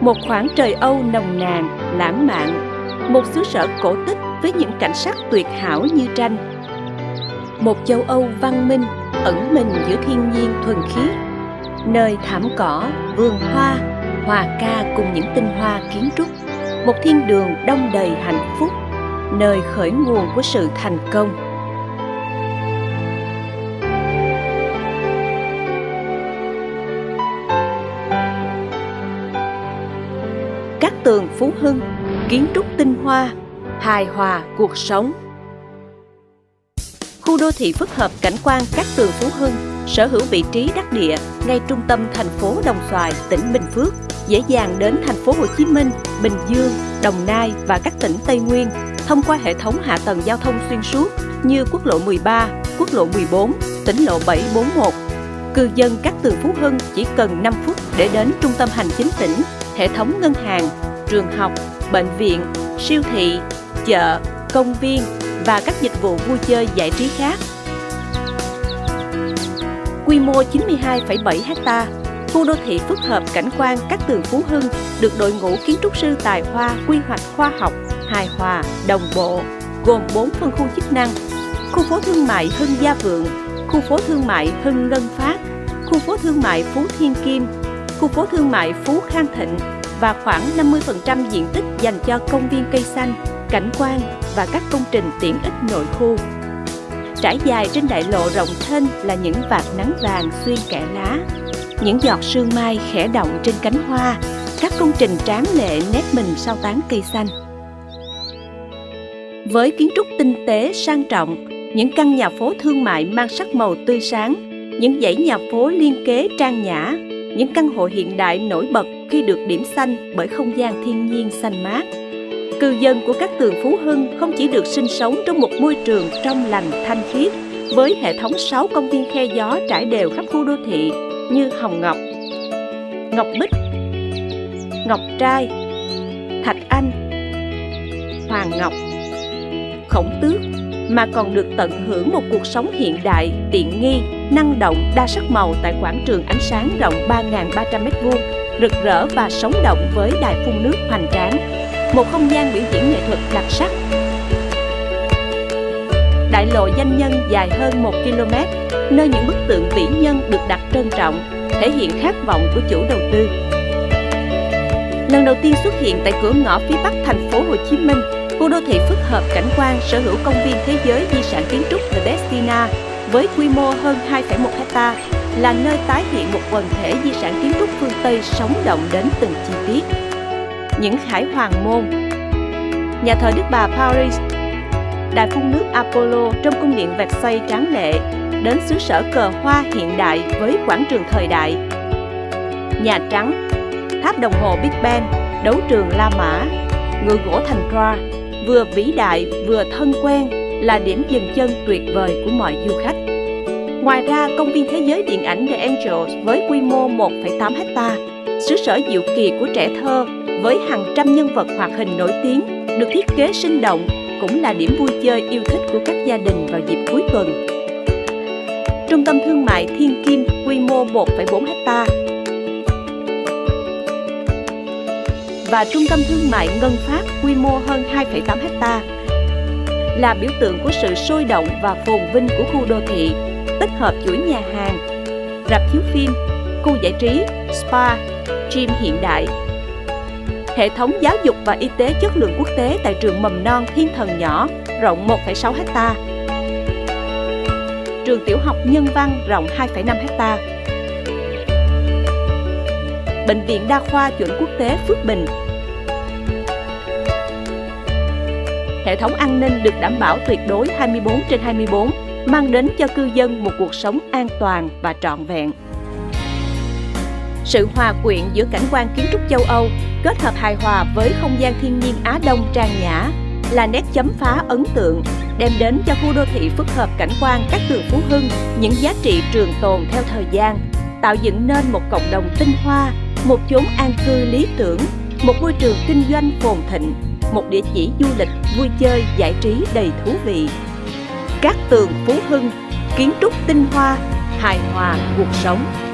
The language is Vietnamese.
một khoảng trời Âu nồng nàn, lãng mạn, một xứ sở cổ tích với những cảnh sắc tuyệt hảo như tranh. Một châu Âu văn minh ẩn mình giữa thiên nhiên thuần khiết, nơi thảm cỏ, vườn hoa, hòa ca cùng những tinh hoa kiến trúc, một thiên đường đông đầy hạnh phúc, nơi khởi nguồn của sự thành công. Các tường Phú Hưng, kiến trúc tinh hoa, hài hòa cuộc sống. Khu đô thị phức hợp cảnh quan các tường Phú Hưng sở hữu vị trí đắc địa ngay trung tâm thành phố Đồng Xoài, tỉnh Bình Phước, dễ dàng đến thành phố Hồ Chí Minh, Bình Dương, Đồng Nai và các tỉnh Tây Nguyên thông qua hệ thống hạ tầng giao thông xuyên suốt như quốc lộ 13, quốc lộ 14, tỉnh lộ 741. Cư dân các tường Phú Hưng chỉ cần 5 phút để đến trung tâm hành chính tỉnh, hệ thống ngân hàng, trường học, bệnh viện, siêu thị, chợ, công viên và các dịch vụ vui chơi giải trí khác. Quy mô 92,7 ha, khu đô thị phức hợp cảnh quan các tường Phú Hưng được đội ngũ kiến trúc sư tài hoa quy hoạch khoa học, hài hòa, đồng bộ, gồm 4 phân khu chức năng. Khu phố thương mại Hưng Gia Vượng, khu phố thương mại Hưng Ngân Phát, khu phố thương mại Phú Thiên Kim, khu phố thương mại Phú Khang Thịnh và khoảng 50% diện tích dành cho công viên cây xanh, cảnh quan và các công trình tiện ích nội khu. Trải dài trên đại lộ rộng thênh là những vạt nắng vàng xuyên kẽ lá, những giọt sương mai khẽ động trên cánh hoa, các công trình tráng lệ nét mình sau tán cây xanh. Với kiến trúc tinh tế sang trọng, những căn nhà phố thương mại mang sắc màu tươi sáng, những dãy nhà phố liên kế trang nhã, những căn hộ hiện đại nổi bật khi được điểm xanh bởi không gian thiên nhiên xanh mát. Cư dân của các tường Phú Hưng không chỉ được sinh sống trong một môi trường trong lành thanh khiết với hệ thống 6 công viên khe gió trải đều khắp khu đô thị như Hồng Ngọc, Ngọc Bích, Ngọc Trai, Thạch Anh, Hoàng Ngọc, Khổng Tước mà còn được tận hưởng một cuộc sống hiện đại, tiện nghi, năng động, đa sắc màu tại quảng trường ánh sáng rộng 3.300m2, rực rỡ và sống động với đài phun nước hoành tráng, một không gian biểu diễn nghệ thuật đặc sắc. Đại lộ danh nhân dài hơn 1 km, nơi những bức tượng vĩ nhân được đặt trân trọng, thể hiện khát vọng của chủ đầu tư. Lần đầu tiên xuất hiện tại cửa ngõ phía bắc thành phố Hồ Chí Minh, khu đô thị phức hợp cảnh quan sở hữu công viên thế giới di sản kiến trúc The Destina với quy mô hơn 2,1 hecta là nơi tái hiện một quần thể di sản kiến trúc phương Tây sống động đến từng chi tiết. Những khải hoàng môn Nhà thờ Đức Bà Paris Đài phun nước Apollo trong cung điện vạch xoay tráng lệ đến xứ sở cờ hoa hiện đại với quảng trường thời đại. Nhà Trắng Tháp đồng hồ Big Ben, đấu trường La Mã, người gỗ thành Troa, vừa vĩ đại vừa thân quen là điểm dừng chân tuyệt vời của mọi du khách. Ngoài ra, công viên thế giới điện ảnh The Angels với quy mô 1,8 hecta, xứ sở diệu kỳ của trẻ thơ với hàng trăm nhân vật hoạt hình nổi tiếng được thiết kế sinh động cũng là điểm vui chơi yêu thích của các gia đình vào dịp cuối tuần. Trung tâm thương mại Thiên Kim quy mô 1,4 hecta và Trung tâm thương mại Ngân Phát quy mô hơn 2,8 hecta là biểu tượng của sự sôi động và phồn vinh của khu đô thị, tích hợp chuỗi nhà hàng, rạp chiếu phim, khu giải trí, spa, gym hiện đại. Hệ thống giáo dục và y tế chất lượng quốc tế tại trường mầm non Thiên Thần Nhỏ rộng 1,6 ha. Trường tiểu học Nhân Văn rộng 2,5 ha. Bệnh viện Đa khoa chuẩn quốc tế Phước Bình hệ thống an ninh được đảm bảo tuyệt đối 24 trên 24, mang đến cho cư dân một cuộc sống an toàn và trọn vẹn. Sự hòa quyện giữa cảnh quan kiến trúc châu Âu kết hợp hài hòa với không gian thiên nhiên Á Đông trang nhã là nét chấm phá ấn tượng, đem đến cho khu đô thị phức hợp cảnh quan các tường Phú Hưng những giá trị trường tồn theo thời gian, tạo dựng nên một cộng đồng tinh hoa, một chốn an cư lý tưởng, một môi trường kinh doanh phồn thịnh một địa chỉ du lịch, vui chơi, giải trí đầy thú vị. Các tường Phú Hưng, kiến trúc tinh hoa, hài hòa cuộc sống.